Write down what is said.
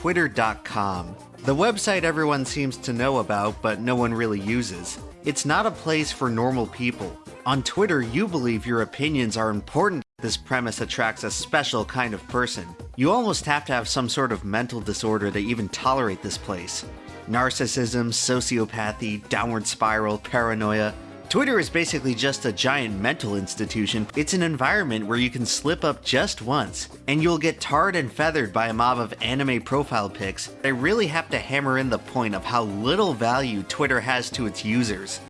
Twitter.com. The website everyone seems to know about, but no one really uses. It's not a place for normal people. On Twitter, you believe your opinions are important. This premise attracts a special kind of person. You almost have to have some sort of mental disorder to even tolerate this place. Narcissism, sociopathy, downward spiral, paranoia. Twitter is basically just a giant mental institution. It's an environment where you can slip up just once, and you'll get tarred and feathered by a mob of anime profile pics. I really have to hammer in the point of how little value Twitter has to its users.